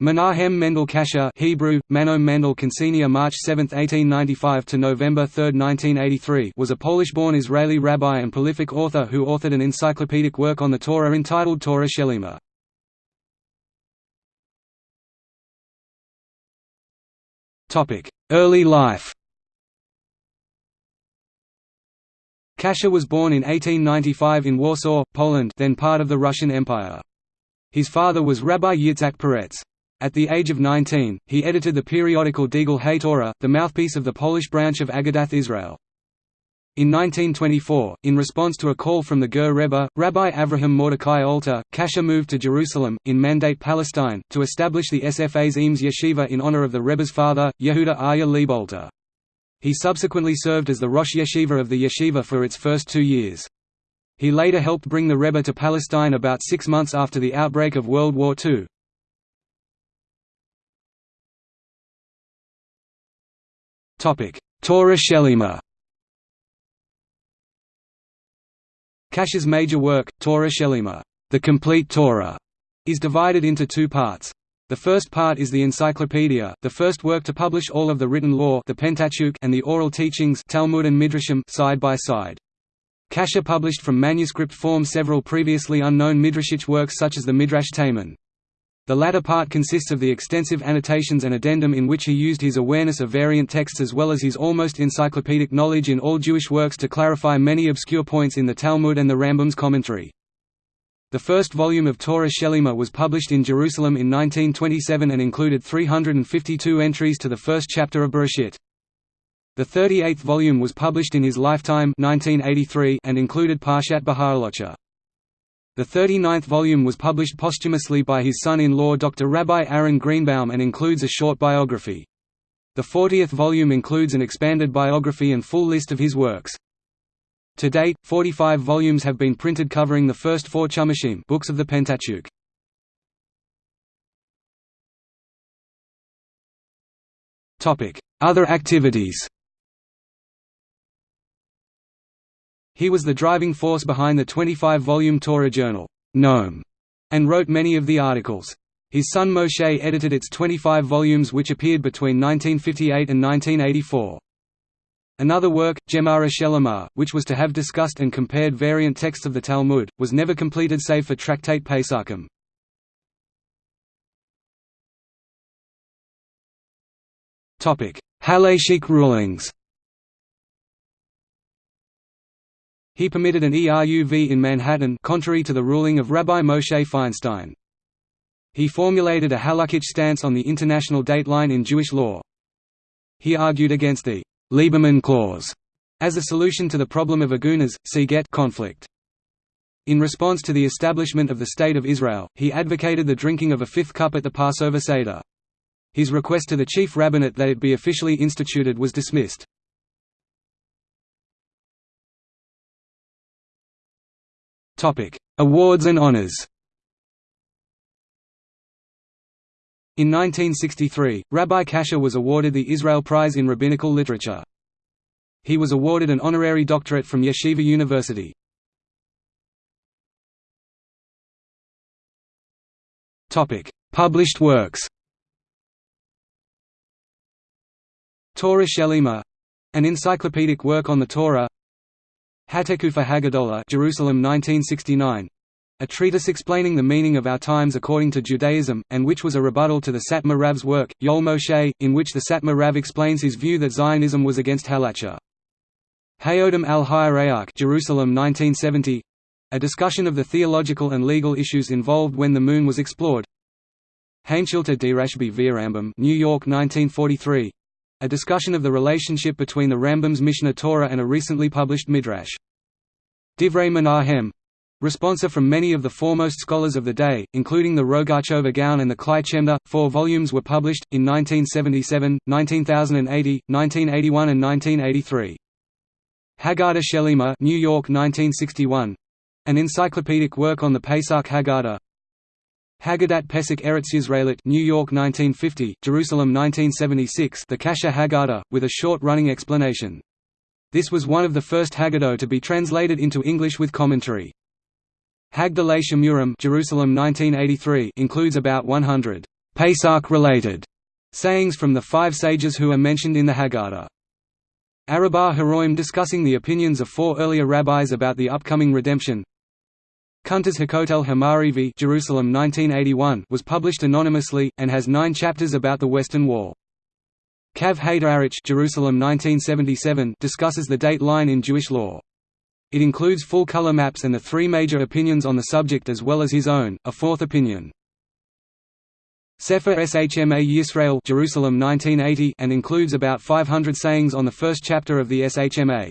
Menahem Mendel Kasher Hebrew, Manom Mendel Kansenia March 7, 1895 to November 3, 1983 was a Polish-born Israeli rabbi and prolific author who authored an encyclopedic work on the Torah entitled Torah Shelima. Early life Kasher was born in 1895 in Warsaw, Poland then part of the Russian Empire. His father was Rabbi Yitzhak Peretz. At the age of 19, he edited the periodical Degel HaTorah, the mouthpiece of the Polish branch of Agudath Israel. In 1924, in response to a call from the Ger Rebbe, Rabbi Avraham Mordecai Alter, Kasher moved to Jerusalem, in Mandate Palestine, to establish the Sfas Emes Yeshiva in honor of the Rebbe's father, Yehuda Aryeh Leib Alter. He subsequently served as the Rosh Yeshiva of the yeshiva for its first two years. He later helped bring the Rebbe to Palestine about six months after the outbreak of World War II. Torah Shelima Kasher's major work, Torah Shelima, the complete Torah, is divided into two parts. The first part is the Encyclopedia, the first work to publish all of the written law the Pentateuch and the oral teachings Talmud and Midrashim side by side. Kasher published from manuscript form several previously unknown midrashic works such as the Midrash Taman. The latter part consists of the extensive annotations and addendum in which he used his awareness of variant texts as well as his almost encyclopedic knowledge in all Jewish works to clarify many obscure points in the Talmud and the Rambam's commentary. The first volume of Torah Shelima was published in Jerusalem in 1927 and included 352 entries to the first chapter of Bereshit. The 38th volume was published in his lifetime 1983 and included Parshat Beha'alotcha. The 39th volume was published posthumously by his son-in-law Dr. Rabbi Aaron Greenbaum and includes a short biography. The 40th volume includes an expanded biography and full list of his works. To date, 45 volumes have been printed covering the first four Chumashim books of the Pentateuch. Other activities He was the driving force behind the 25-volume Torah journal, Noam, and wrote many of the articles. His son Moshe edited its 25 volumes which appeared between 1958 and 1984. Another work, Gemara Shelamah, which was to have discussed and compared variant texts of the Talmud, was never completed save for Tractate Pesachim. Halachic rulings He permitted an ERUV in Manhattan contrary to the ruling of Rabbi Moshe Feinstein. He formulated a halakhic stance on the international dateline in Jewish law. He argued against the Lieberman clause as a solution to the problem of agunas, see get conflict. In response to the establishment of the State of Israel, he advocated the drinking of a fifth cup at the Passover Seder. His request to the chief rabbinate that it be officially instituted was dismissed. Awards and honors. In 1963, Rabbi Kasher was awarded the Israel Prize in Rabbinical Literature. He was awarded an honorary doctorate from Yeshiva University. Published works. Torah Shelima, an encyclopedic work on the Torah. Hatekufa Haggadola Jerusalem 1969 a treatise explaining the meaning of our times according to Judaism, and which was a rebuttal to the Satmar Rav's work, Yol Moshe, in which the Satmar Rav explains his view that Zionism was against halacha. Hayodam al Hayarayach Jerusalem 1970 a discussion of the theological and legal issues involved when the moon was explored. Hainshilta Dirashbi via Rambam New York 1943 a discussion of the relationship between the Rambam's Mishneh Torah and a recently published Midrash. Divrei Menahem responsa from many of the foremost scholars of the day, including the Rogatchover Gaon and the Klai Chemda. Four volumes were published, in 1977, 1980, 1981 and 1983. Haggadah Shelima New York 1961. An encyclopedic work on the Pesach Haggadah Haggadat Pesach Eretz Yisraelit New York 1950, Jerusalem 1976 The Kasher Haggadah, with a short-running explanation. This was one of the first Haggadah to be translated into English with commentary. Hagdalei Shemurim Jerusalem 1983 includes about 100 Pesach-related sayings from the five sages who are mentioned in the Haggadah. Arabah Haroim discussing the opinions of four earlier rabbis about the upcoming redemption. Kuntres Hakotel Hamarivi Jerusalem 1981 was published anonymously, and has nine chapters about the Western Wall. Kav Haderach Jerusalem 1977 discusses the date line in Jewish law. It includes full color maps and the three major opinions on the subject as well as his own, a fourth opinion. Sefer Shma Yisrael Jerusalem 1980 and includes about 500 sayings on the first chapter of the Shma.